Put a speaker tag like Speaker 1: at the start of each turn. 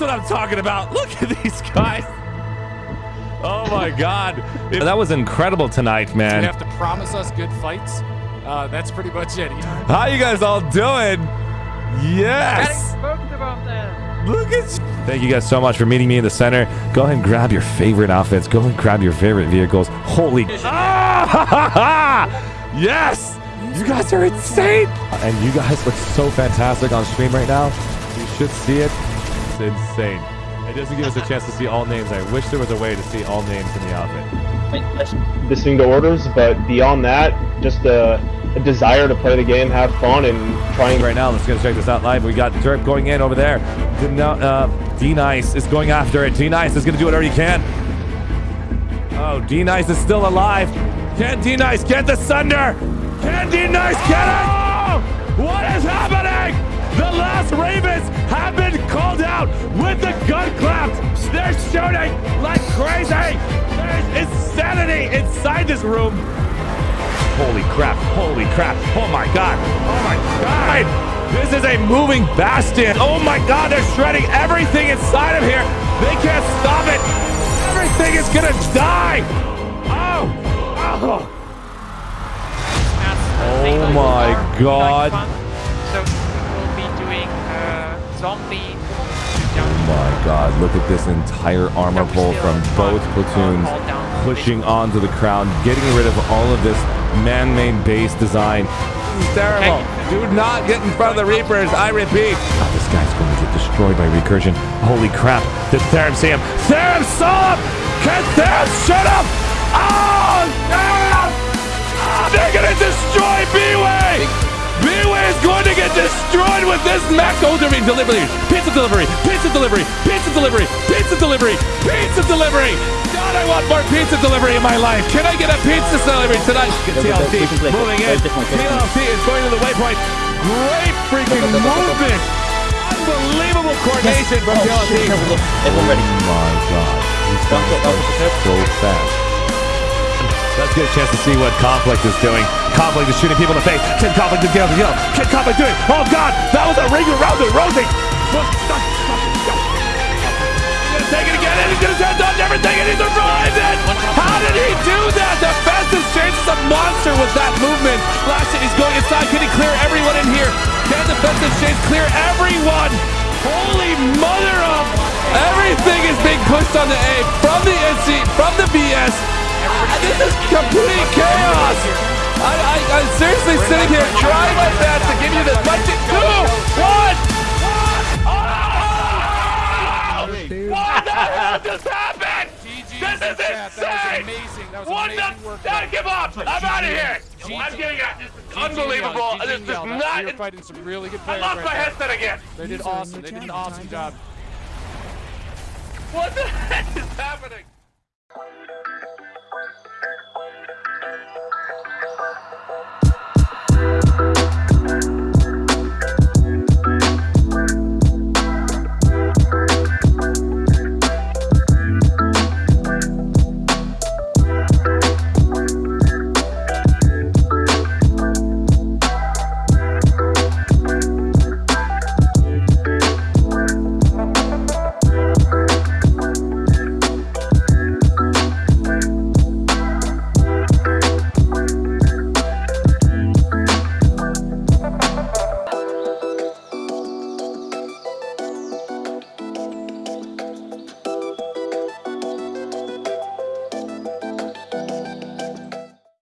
Speaker 1: That's what I'm talking about. Look at these guys. Oh my God. That was incredible tonight, man.
Speaker 2: You have to promise us good fights. Uh, that's pretty much it.
Speaker 1: How you guys all doing? Yes. Look at Thank you guys so much for meeting me in the center. Go ahead and grab your favorite outfits. Go ahead and grab your favorite vehicles. Holy. Ah! yes. You guys are insane. And you guys look so fantastic on stream right now. You should see it. It's insane. It doesn't give us a chance to see all names. I wish there was a way to see all names in the outfit.
Speaker 3: listening to orders, but beyond that, just a, a desire to play the game, have fun, and trying.
Speaker 1: Right now, let's go check this out live. We got Derp going in over there. Uh, D Nice is going after it. D Nice is going to do whatever he can. Oh, D Nice is still alive. Can D Nice get the Sunder? Can D Nice get it? Oh! What is happening? The last Ravens have been called out with the gun claps. They're shooting like crazy. There's insanity inside this room. Holy crap. Holy crap. Oh my God. Oh my God. This is a moving bastion. Oh my God. They're shredding everything inside of here. They can't stop it. Everything is going to die. Oh. Oh. Oh my God.
Speaker 4: So we'll be doing uh, zombie.
Speaker 1: Oh my god, look at this entire armor pull from both platoons pushing onto the crown, getting rid of all of this man-made base design. This is terrible. Do not get in front of the Reapers, I repeat. Oh, this guy's going to get destroyed by recursion. Holy crap. Did Therum see him? Therum saw him! Can Therum shut up? Oh, Therum! Oh, ah, they're going to destroy B-Way! B-Way is going to get destroyed with this mech. Oh, delivery, pizza delivery, pizza delivery, pizza delivery, pizza delivery, pizza delivery. God, I want more pizza delivery in my life. Can I get a pizza delivery tonight? TLC moving in. TLC is going to the waypoint. Great freaking movement. Unbelievable coordination from TLC.
Speaker 5: Everyone ready.
Speaker 1: Oh my God. He's done so fast. Let's get a chance to see what Conflict is doing. Conflict is shooting people in the face. Can Conflict get the kill? Can Conflict do it? Oh God, that was a ring around the Rosie. Gonna it again, and he's gonna to dodge everything, and he survived it. How did he do that? Defensive Change is a monster with that movement. Last he's going inside. Can he clear everyone in here? Can the Defensive Change clear everyone? Holy mother of! Everything is being pushed on the A from the NC, from the VS. This is complete chaos. I, I, I'm seriously sitting here trying my best to give you this. But two, one. What the hell just happened? This is insane.
Speaker 2: amazing. That was
Speaker 1: What the?
Speaker 2: work.
Speaker 1: I give up. I'm out of here. I'm getting out. This is unbelievable. This is not.
Speaker 2: You're fighting some really good
Speaker 1: I lost my headset again.
Speaker 2: They did awesome. They did an awesome job.
Speaker 1: What the heck is happening?